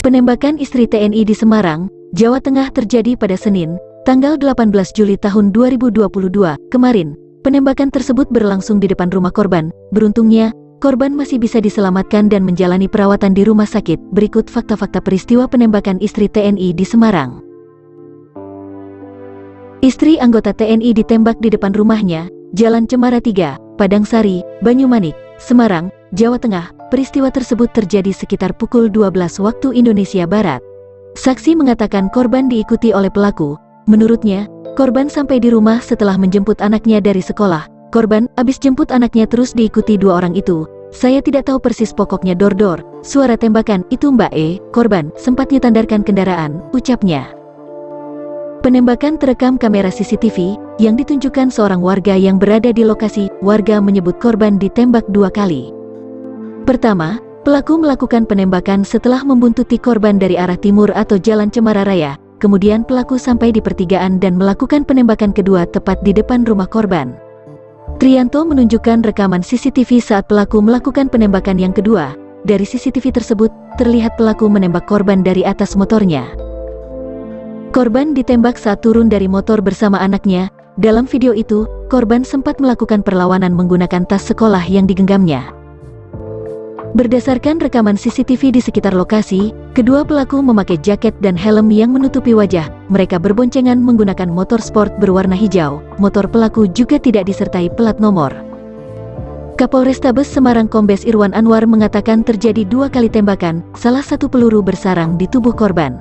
Penembakan istri TNI di Semarang, Jawa Tengah terjadi pada Senin, tanggal 18 Juli tahun 2022. Kemarin, penembakan tersebut berlangsung di depan rumah korban. Beruntungnya, korban masih bisa diselamatkan dan menjalani perawatan di rumah sakit. Berikut fakta-fakta peristiwa penembakan istri TNI di Semarang. Istri anggota TNI ditembak di depan rumahnya, Jalan Cemara 3, Padang Sari, Banyumanik, Semarang, Jawa Tengah. Peristiwa tersebut terjadi sekitar pukul 12 waktu Indonesia Barat. Saksi mengatakan korban diikuti oleh pelaku. Menurutnya, korban sampai di rumah setelah menjemput anaknya dari sekolah. Korban habis jemput anaknya terus diikuti dua orang itu. Saya tidak tahu persis pokoknya dor-dor. Suara tembakan itu Mbak E, korban, sempat nyetandarkan kendaraan, ucapnya. Penembakan terekam kamera CCTV yang ditunjukkan seorang warga yang berada di lokasi. Warga menyebut korban ditembak dua kali. Pertama, pelaku melakukan penembakan setelah membuntuti korban dari arah timur atau jalan Cemara Raya. Kemudian pelaku sampai di pertigaan dan melakukan penembakan kedua tepat di depan rumah korban. Trianto menunjukkan rekaman CCTV saat pelaku melakukan penembakan yang kedua. Dari CCTV tersebut, terlihat pelaku menembak korban dari atas motornya. Korban ditembak saat turun dari motor bersama anaknya. Dalam video itu, korban sempat melakukan perlawanan menggunakan tas sekolah yang digenggamnya. Berdasarkan rekaman CCTV di sekitar lokasi, kedua pelaku memakai jaket dan helm yang menutupi wajah. Mereka berboncengan menggunakan motor sport berwarna hijau. Motor pelaku juga tidak disertai plat nomor. Kapolrestabes Semarang Kombes Irwan Anwar mengatakan terjadi dua kali tembakan, salah satu peluru bersarang di tubuh korban.